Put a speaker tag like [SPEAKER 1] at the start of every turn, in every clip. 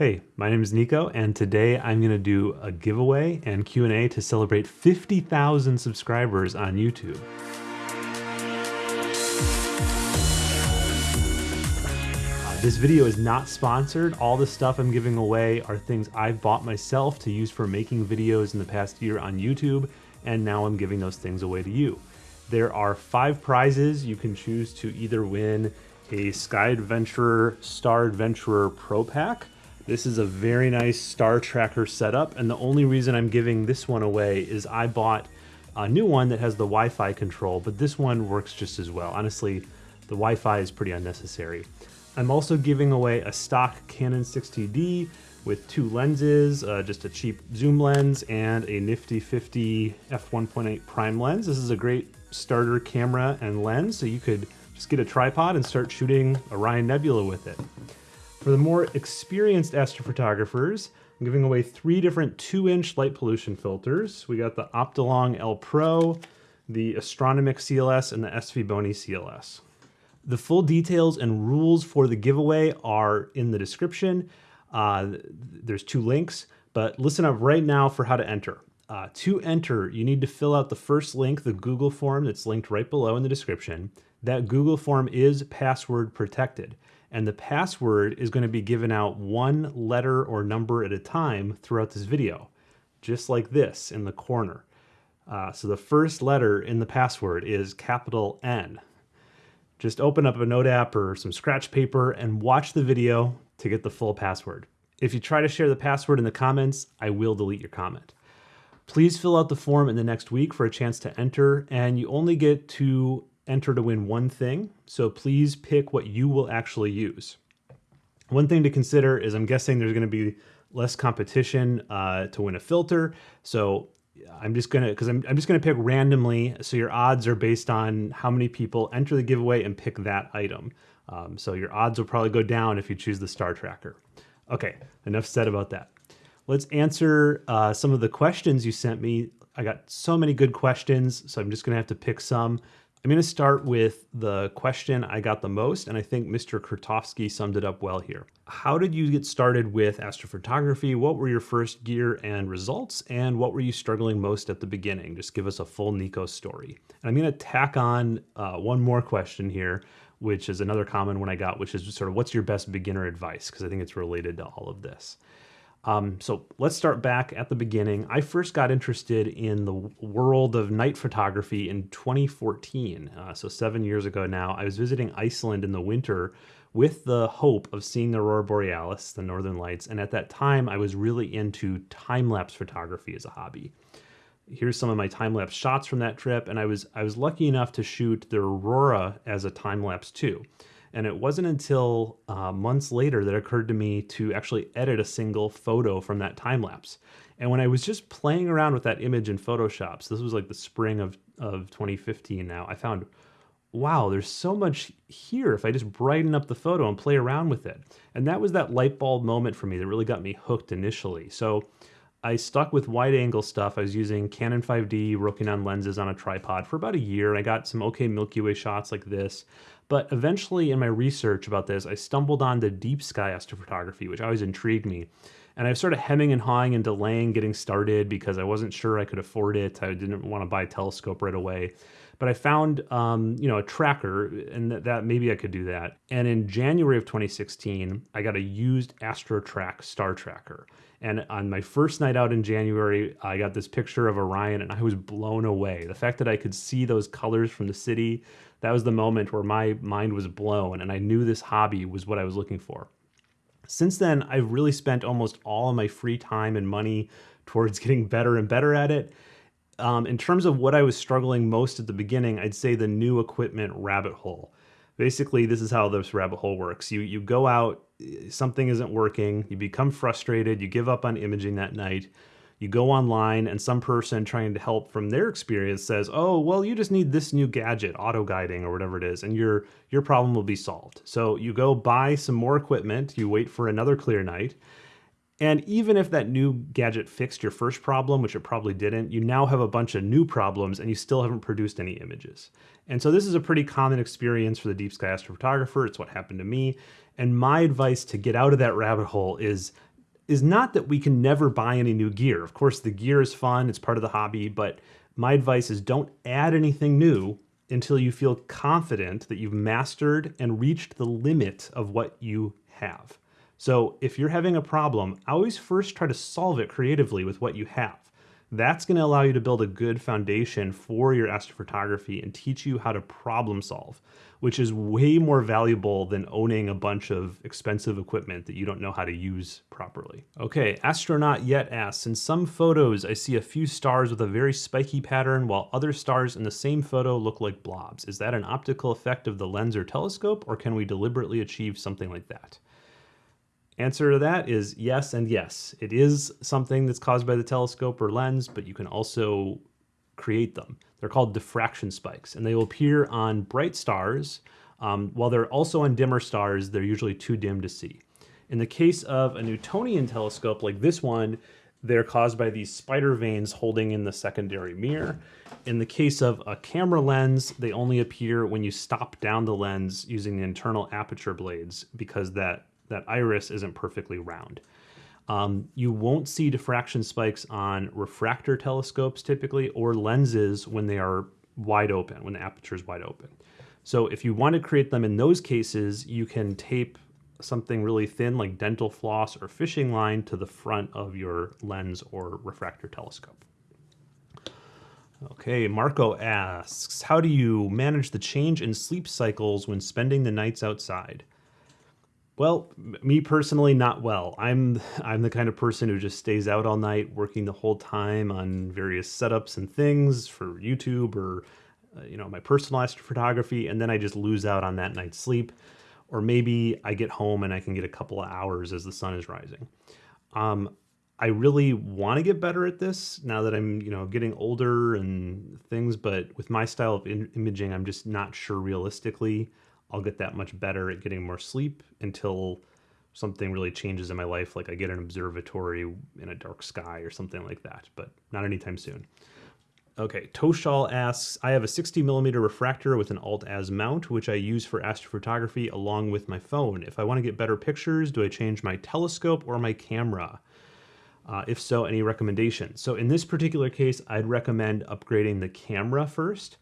[SPEAKER 1] Hey, my name is Nico, and today I'm going to do a giveaway and Q&A to celebrate 50,000 subscribers on YouTube. Uh, this video is not sponsored. All the stuff I'm giving away are things I've bought myself to use for making videos in the past year on YouTube, and now I'm giving those things away to you. There are five prizes. You can choose to either win a Sky Adventurer Star Adventurer Pro Pack, this is a very nice Star Tracker setup, and the only reason I'm giving this one away is I bought a new one that has the Wi-Fi control, but this one works just as well. Honestly, the Wi-Fi is pretty unnecessary. I'm also giving away a stock Canon 60D with two lenses, uh, just a cheap zoom lens and a nifty 50 f1.8 prime lens. This is a great starter camera and lens, so you could just get a tripod and start shooting Orion Nebula with it. For the more experienced astrophotographers, I'm giving away three different 2-inch light pollution filters. We got the Optolong L Pro, the Astronomik CLS, and the SV Bony CLS. The full details and rules for the giveaway are in the description. Uh, there's two links, but listen up right now for how to enter. Uh, to enter, you need to fill out the first link, the Google form that's linked right below in the description. That Google form is password protected and the password is going to be given out one letter or number at a time throughout this video, just like this in the corner. Uh, so the first letter in the password is capital N. Just open up a note app or some scratch paper and watch the video to get the full password. If you try to share the password in the comments, I will delete your comment. Please fill out the form in the next week for a chance to enter, and you only get to enter to win one thing, so please pick what you will actually use. One thing to consider is I'm guessing there's going to be less competition uh, to win a filter, so I'm just gonna because I'm, I'm just gonna pick randomly. So your odds are based on how many people enter the giveaway and pick that item. Um, so your odds will probably go down if you choose the star tracker. Okay, enough said about that. Let's answer uh, some of the questions you sent me. I got so many good questions, so I'm just gonna have to pick some. I'm going to start with the question I got the most, and I think Mr. Kurtovsky summed it up well here. How did you get started with astrophotography? What were your first gear and results? And what were you struggling most at the beginning? Just give us a full Nico story. And I'm going to tack on uh, one more question here, which is another common one I got, which is sort of what's your best beginner advice? Because I think it's related to all of this. Um, so let's start back at the beginning. I first got interested in the world of night photography in 2014. Uh, so seven years ago now, I was visiting Iceland in the winter with the hope of seeing the aurora borealis, the northern lights. And at that time, I was really into time-lapse photography as a hobby. Here's some of my time-lapse shots from that trip. And I was, I was lucky enough to shoot the aurora as a time-lapse too. And it wasn't until uh, months later that it occurred to me to actually edit a single photo from that time lapse. And when I was just playing around with that image in Photoshop, so this was like the spring of, of 2015 now, I found, wow, there's so much here if I just brighten up the photo and play around with it. And that was that light bulb moment for me that really got me hooked initially. So I stuck with wide angle stuff. I was using Canon 5D Rokinon lenses on a tripod for about a year. and I got some okay Milky Way shots like this. But eventually in my research about this, I stumbled on the deep sky astrophotography, which always intrigued me. And I was sort of hemming and hawing and delaying getting started because I wasn't sure I could afford it. I didn't want to buy a telescope right away. But I found, um, you know, a tracker and that, that maybe I could do that. And in January of 2016, I got a used AstroTrac star tracker. And on my first night out in January, I got this picture of Orion and I was blown away. The fact that I could see those colors from the city, that was the moment where my mind was blown and I knew this hobby was what I was looking for. Since then, I've really spent almost all of my free time and money towards getting better and better at it. Um, in terms of what I was struggling most at the beginning, I'd say the new equipment rabbit hole. Basically, this is how this rabbit hole works. You, you go out, something isn't working, you become frustrated, you give up on imaging that night, you go online and some person trying to help from their experience says, "Oh, well, you just need this new gadget, auto guiding or whatever it is, and your your problem will be solved." So you go buy some more equipment, you wait for another clear night, and even if that new gadget fixed your first problem, which it probably didn't, you now have a bunch of new problems and you still haven't produced any images. And so this is a pretty common experience for the deep sky astrophotographer. It's what happened to me. And my advice to get out of that rabbit hole is is not that we can never buy any new gear. Of course, the gear is fun, it's part of the hobby, but my advice is don't add anything new until you feel confident that you've mastered and reached the limit of what you have. So if you're having a problem, always first try to solve it creatively with what you have. That's going to allow you to build a good foundation for your astrophotography and teach you how to problem solve, which is way more valuable than owning a bunch of expensive equipment that you don't know how to use properly. Okay, Astronaut Yet asks, in some photos I see a few stars with a very spiky pattern while other stars in the same photo look like blobs. Is that an optical effect of the lens or telescope or can we deliberately achieve something like that? Answer to that is yes and yes. It is something that's caused by the telescope or lens, but you can also create them. They're called diffraction spikes, and they will appear on bright stars. Um, while they're also on dimmer stars, they're usually too dim to see. In the case of a Newtonian telescope like this one, they're caused by these spider veins holding in the secondary mirror. In the case of a camera lens, they only appear when you stop down the lens using the internal aperture blades because that that iris isn't perfectly round. Um, you won't see diffraction spikes on refractor telescopes typically or lenses when they are wide open, when the aperture is wide open. So if you want to create them in those cases, you can tape something really thin like dental floss or fishing line to the front of your lens or refractor telescope. Okay, Marco asks, how do you manage the change in sleep cycles when spending the nights outside? Well, me personally, not well. I'm I'm the kind of person who just stays out all night, working the whole time on various setups and things for YouTube or uh, you know my personal astrophotography, and then I just lose out on that night's sleep. Or maybe I get home and I can get a couple of hours as the sun is rising. Um, I really want to get better at this now that I'm, you know, getting older and things, but with my style of imaging, I'm just not sure realistically I'll get that much better at getting more sleep until something really changes in my life, like I get an observatory in a dark sky or something like that, but not anytime soon. Okay, Toshal asks, I have a 60 millimeter refractor with an alt-az mount, which I use for astrophotography along with my phone. If I want to get better pictures, do I change my telescope or my camera? Uh, if so, any recommendations? So in this particular case, I'd recommend upgrading the camera first.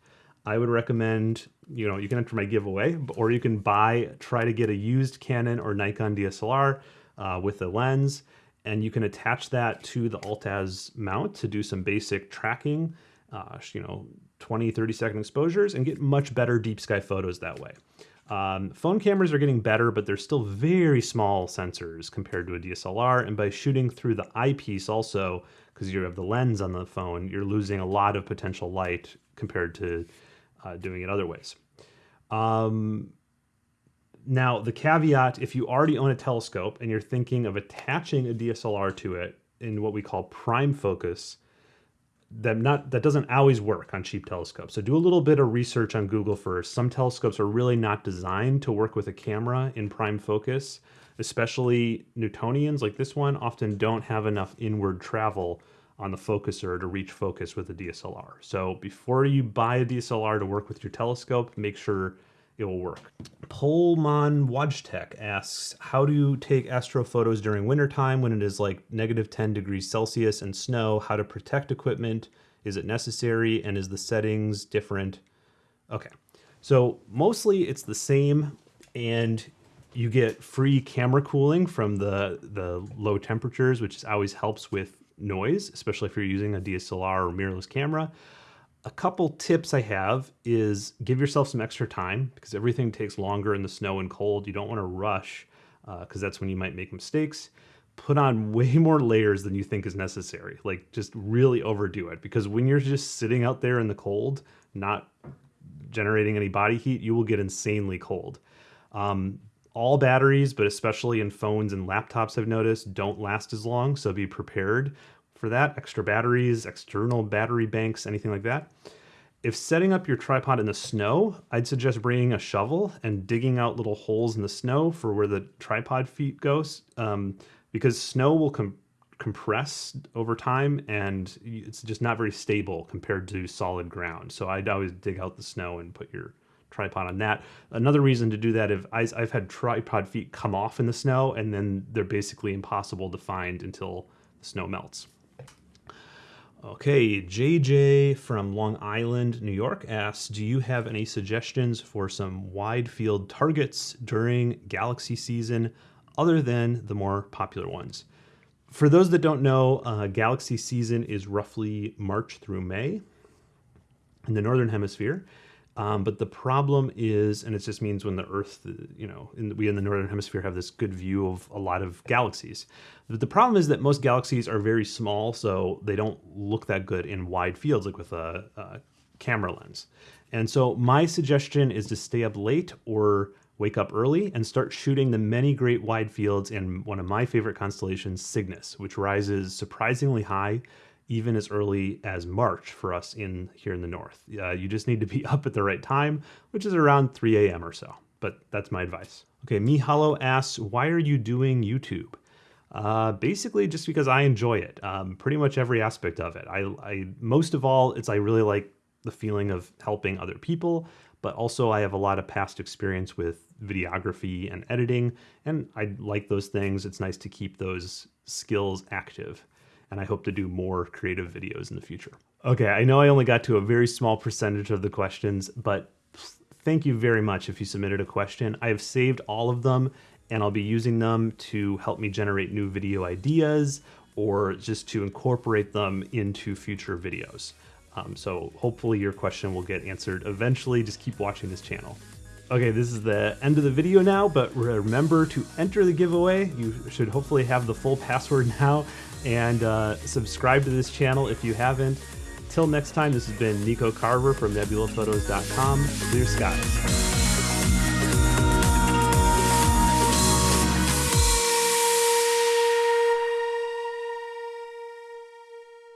[SPEAKER 1] I would recommend, you know, you can enter my giveaway, or you can buy, try to get a used Canon or Nikon DSLR uh, with a lens, and you can attach that to the alt-az mount to do some basic tracking, uh, you know, 20, 30 second exposures and get much better deep sky photos that way. Um, phone cameras are getting better, but they're still very small sensors compared to a DSLR. And by shooting through the eyepiece also, because you have the lens on the phone, you're losing a lot of potential light compared to uh, doing it other ways. Um, now, the caveat if you already own a telescope and you're thinking of attaching a DSLR to it in what we call prime focus, that not that doesn't always work on cheap telescopes. So do a little bit of research on Google first. Some telescopes are really not designed to work with a camera in prime focus, especially Newtonians like this one often don't have enough inward travel on the focuser to reach focus with a DSLR. So before you buy a DSLR to work with your telescope, make sure it will work. Polman Wojtek asks, how do you take astro photos during wintertime when it is like negative 10 degrees Celsius and snow? How to protect equipment? Is it necessary? And is the settings different? Okay, so mostly it's the same and you get free camera cooling from the, the low temperatures, which always helps with noise, especially if you're using a DSLR or mirrorless camera. A couple tips I have is give yourself some extra time because everything takes longer in the snow and cold. You don't want to rush because uh, that's when you might make mistakes. Put on way more layers than you think is necessary. Like just really overdo it because when you're just sitting out there in the cold, not generating any body heat, you will get insanely cold. Um, all batteries, but especially in phones and laptops, I've noticed don't last as long. So be prepared for that. Extra batteries, external battery banks, anything like that. If setting up your tripod in the snow, I'd suggest bringing a shovel and digging out little holes in the snow for where the tripod feet goes, um, because snow will com compress over time and it's just not very stable compared to solid ground. So I'd always dig out the snow and put your tripod on that. Another reason to do that if I, I've had tripod feet come off in the snow and then they're basically impossible to find until the snow melts. Okay, JJ from Long Island, New York asks, do you have any suggestions for some wide field targets during Galaxy season other than the more popular ones? For those that don't know, uh, Galaxy season is roughly March through May in the Northern Hemisphere. Um, but the problem is, and it just means when the Earth, you know, in the, we in the Northern Hemisphere have this good view of a lot of galaxies. But the problem is that most galaxies are very small, so they don't look that good in wide fields, like with a, a camera lens. And so my suggestion is to stay up late or wake up early and start shooting the many great wide fields in one of my favorite constellations, Cygnus, which rises surprisingly high even as early as March for us in here in the north. Uh, you just need to be up at the right time, which is around 3 a.m. or so. But that's my advice. Okay, Mihalo asks, why are you doing YouTube? Uh, basically, just because I enjoy it. Um, pretty much every aspect of it. I, I most of all, it's I really like the feeling of helping other people, but also I have a lot of past experience with videography and editing, and I like those things. It's nice to keep those skills active and I hope to do more creative videos in the future. Okay, I know I only got to a very small percentage of the questions, but thank you very much if you submitted a question. I have saved all of them and I'll be using them to help me generate new video ideas or just to incorporate them into future videos. Um, so hopefully your question will get answered eventually. Just keep watching this channel. Okay, this is the end of the video now, but remember to enter the giveaway. You should hopefully have the full password now and uh, subscribe to this channel if you haven't. Till next time, this has been Nico Carver from nebulaphotos.com. Clear skies.